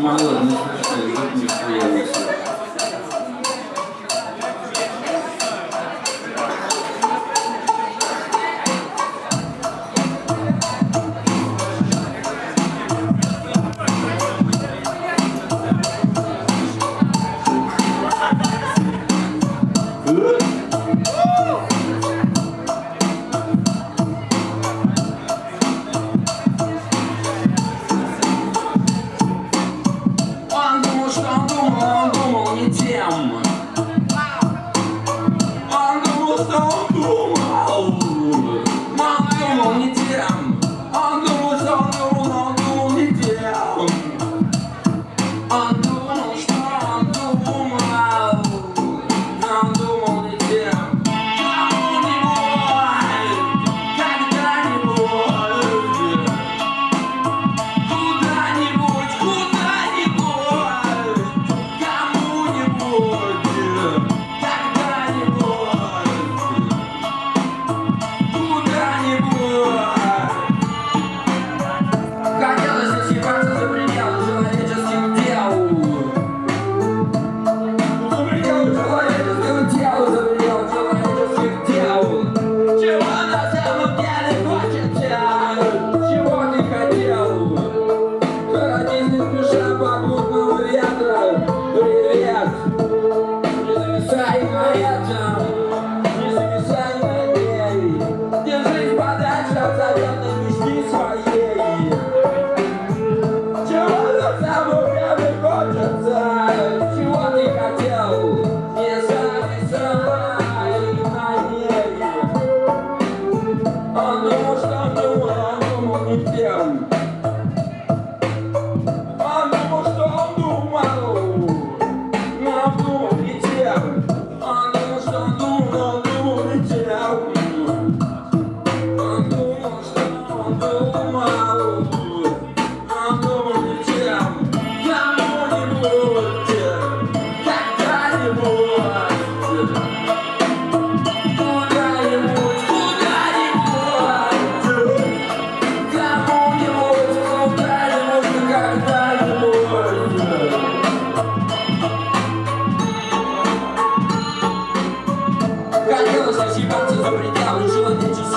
Мало, не слышно, звук не появился.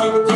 Thank you.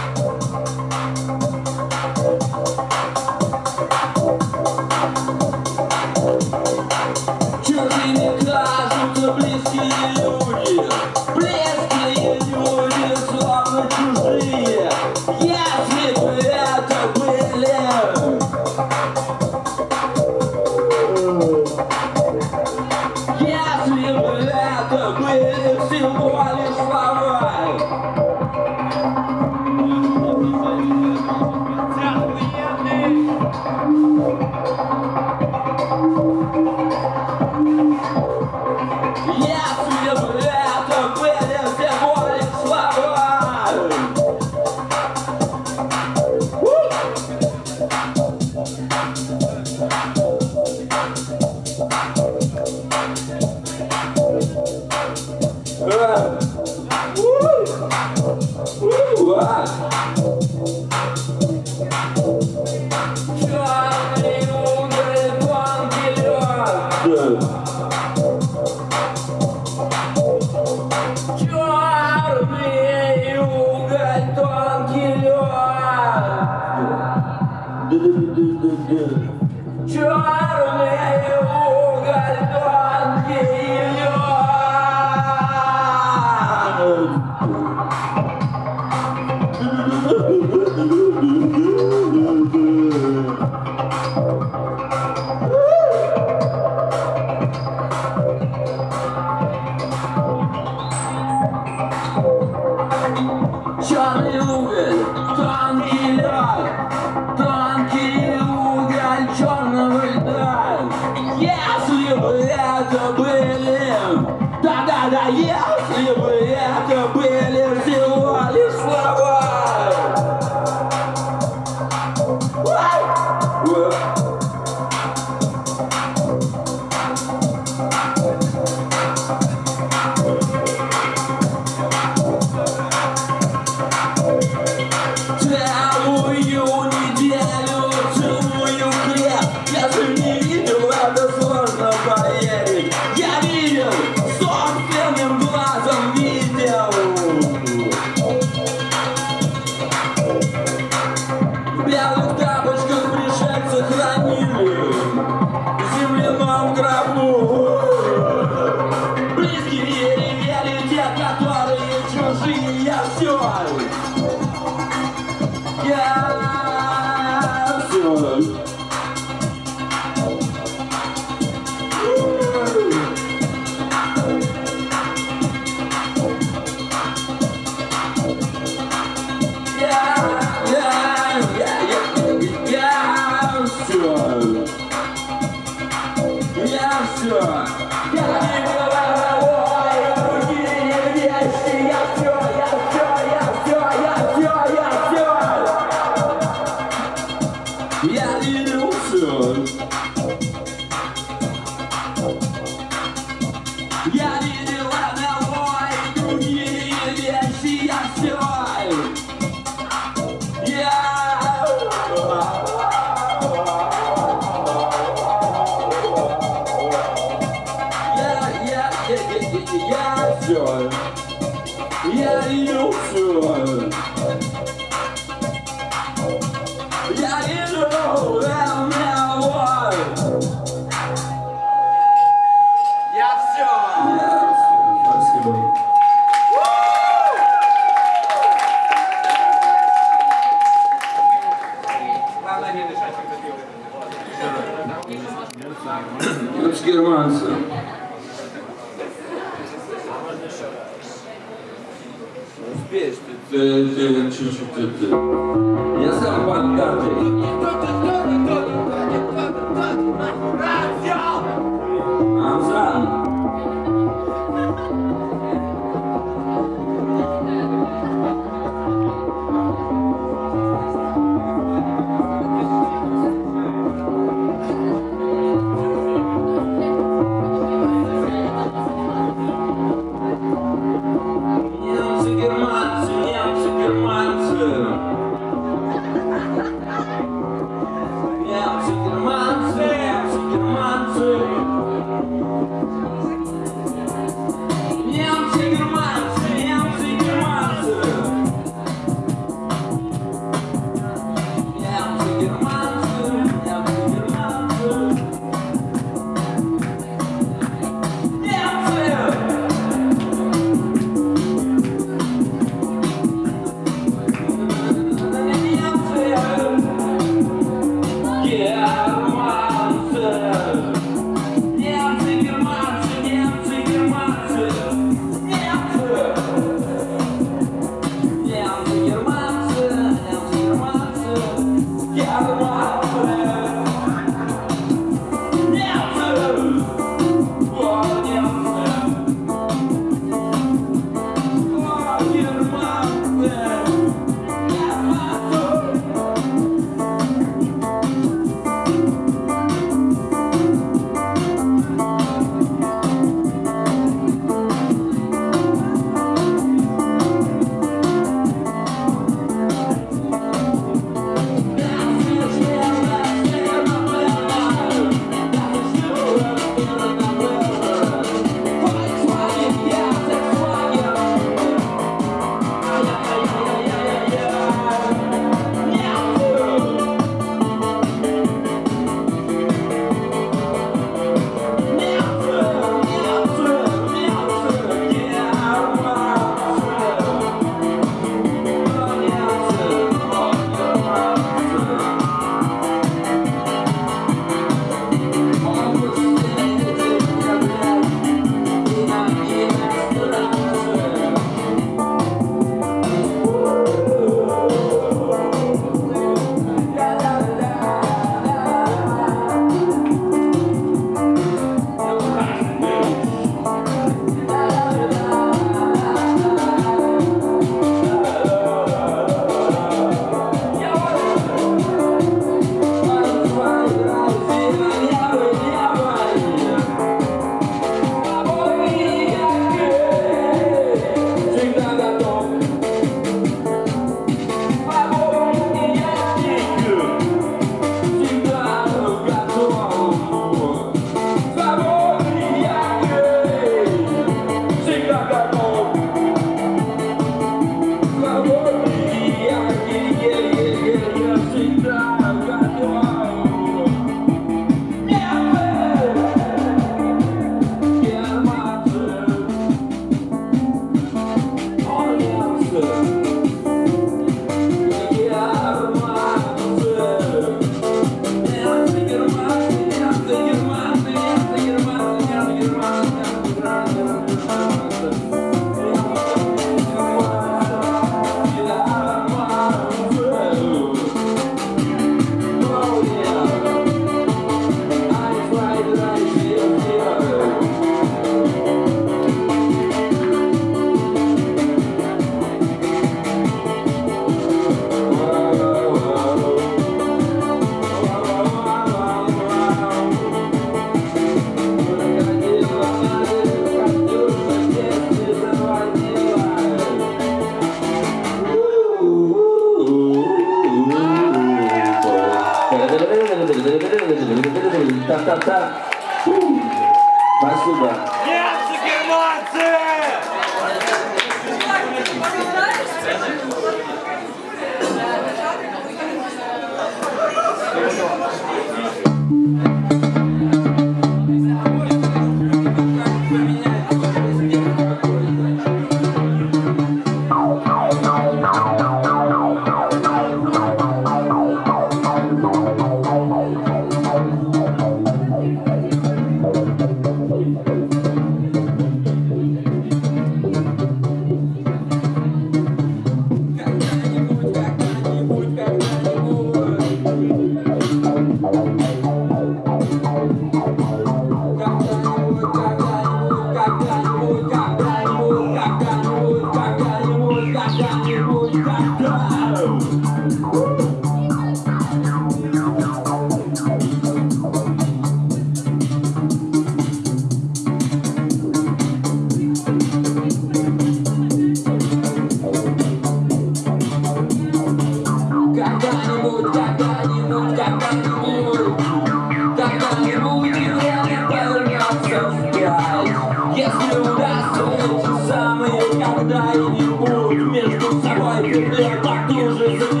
这大都是。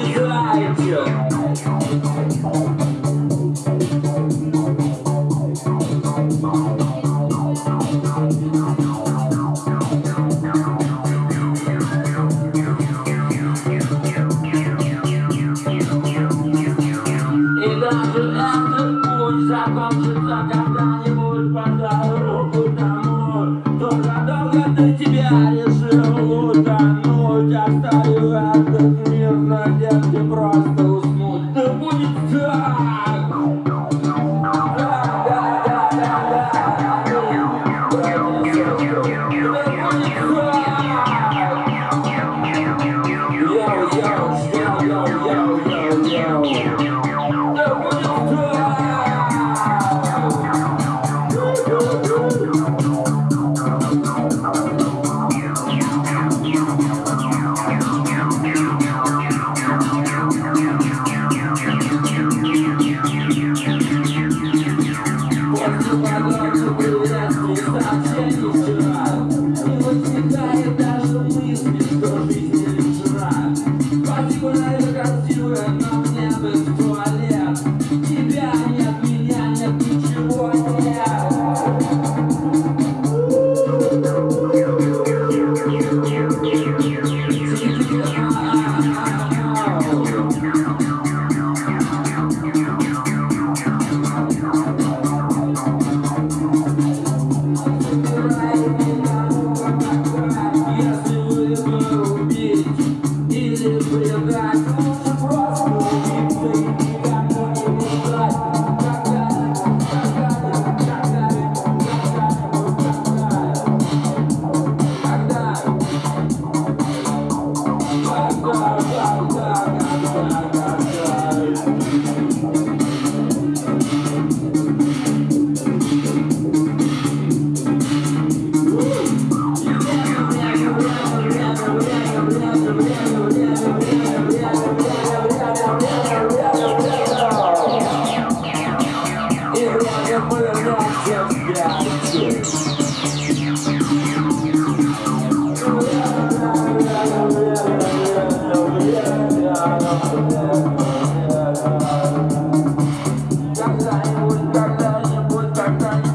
bye, bam.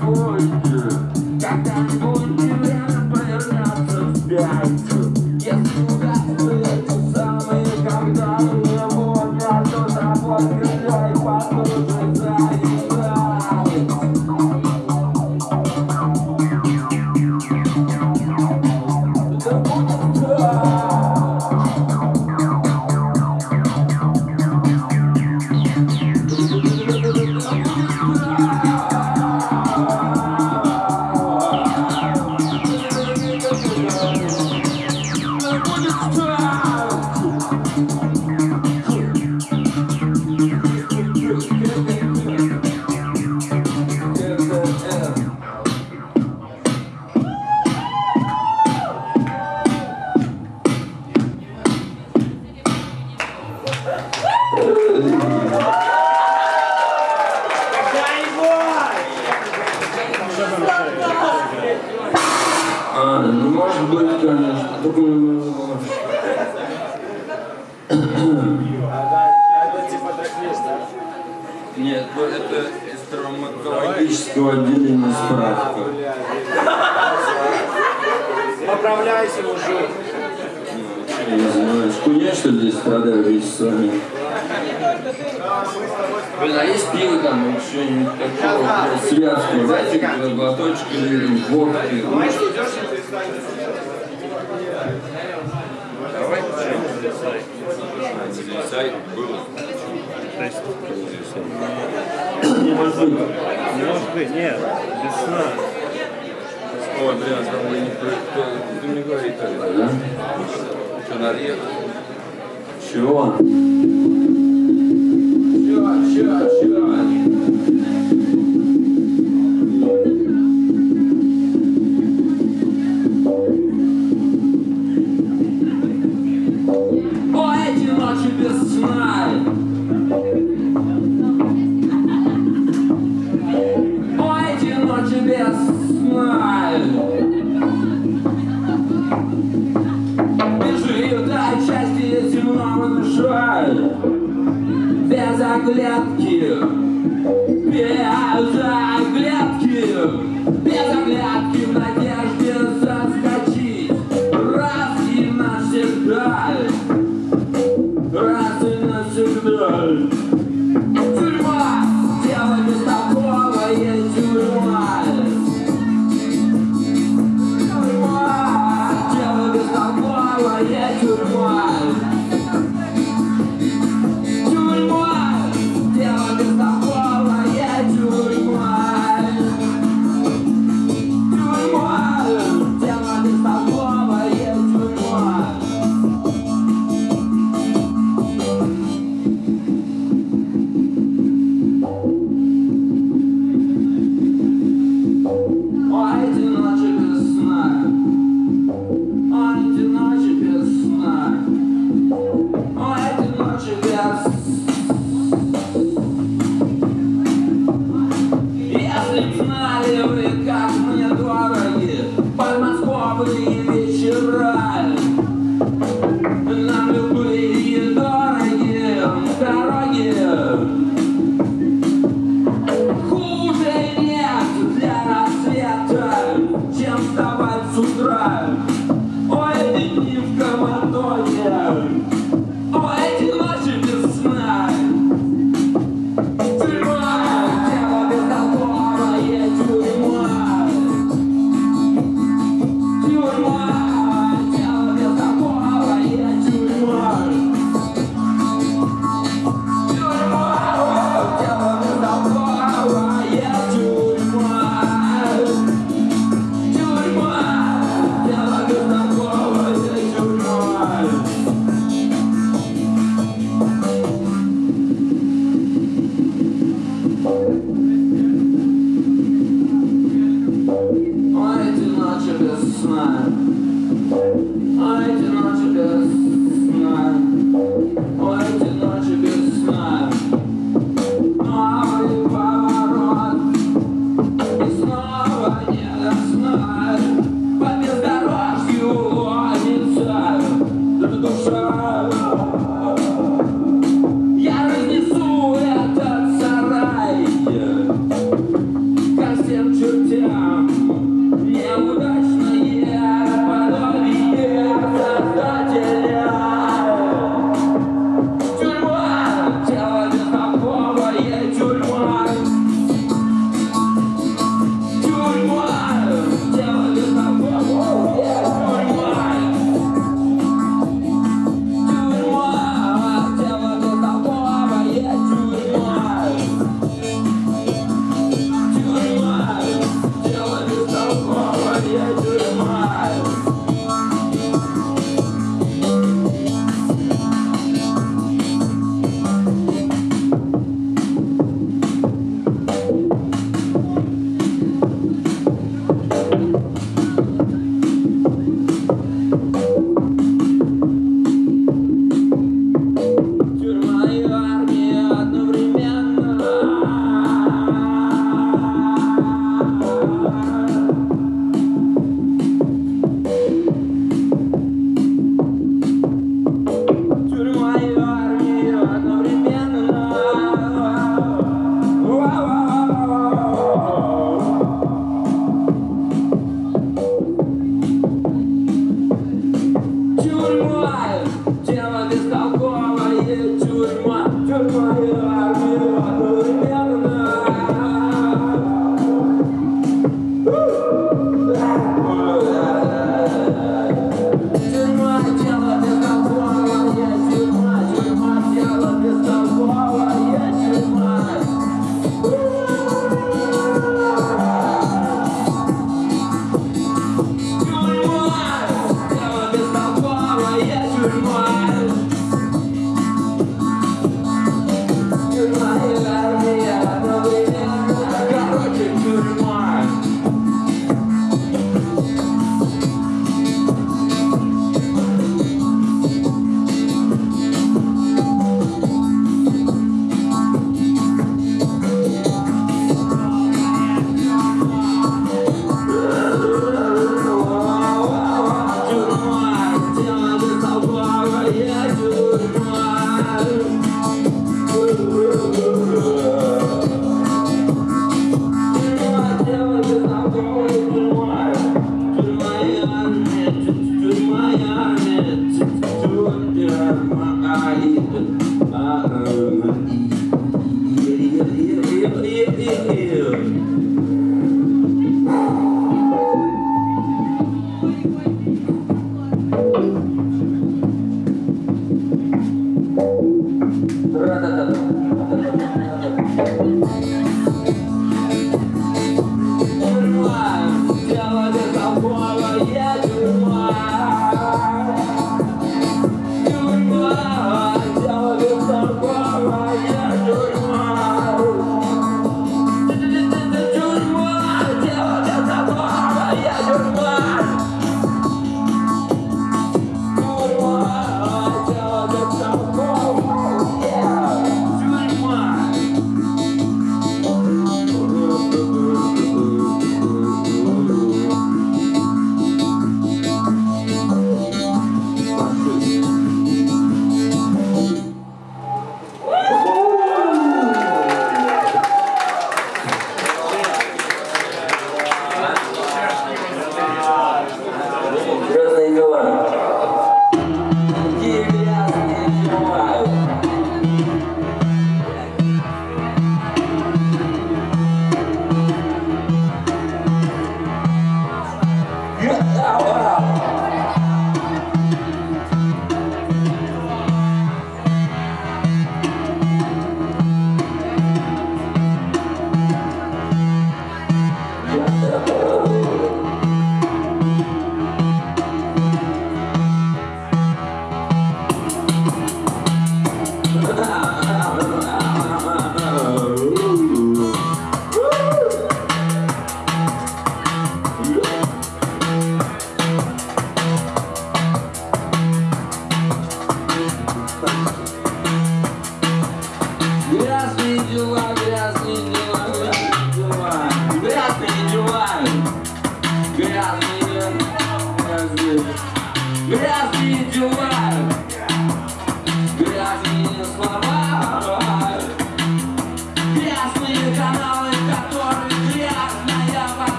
Поправляйся, уже. Я не знаю, хуйня, что здесь страдаю вместе с вами. Блин, а есть пиво там, ну что-нибудь такого, связки, знаете, типа глоточек или водки? Давай, сайт было. Не может быть. Не может быть, нет, без сна. Ой, бля, там мы не про, ты мне говори, тогда, да? Что, надъехал? Чего? Чего, чего, чего? 네.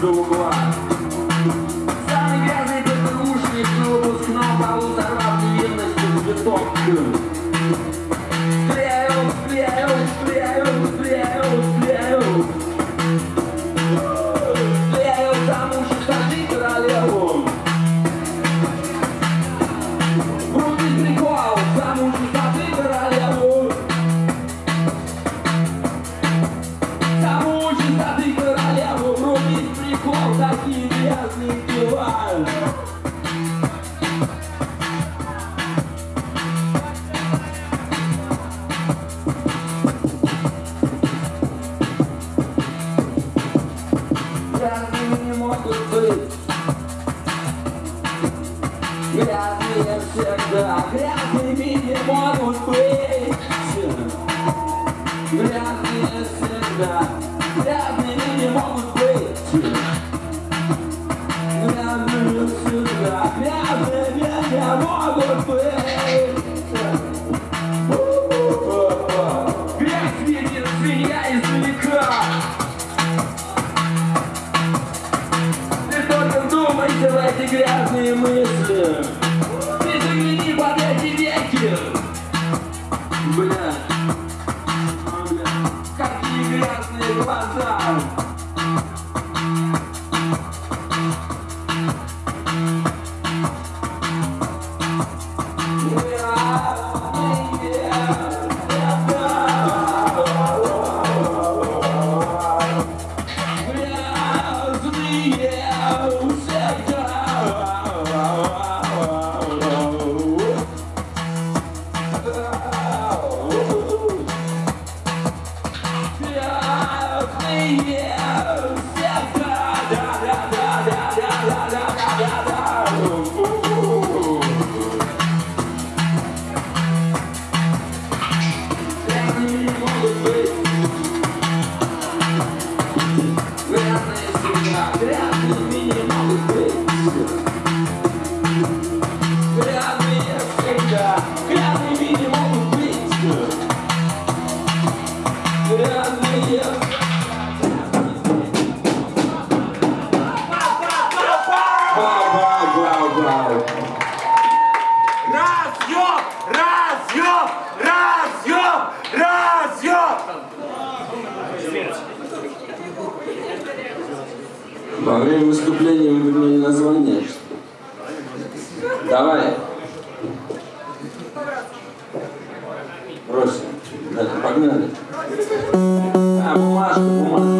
do Goiás. грязные мысли. Разъем! Разъем! Разъем! Во время выступления вы поменяли название. Давай. Брось. Погнали. А, бумажка, бумажка.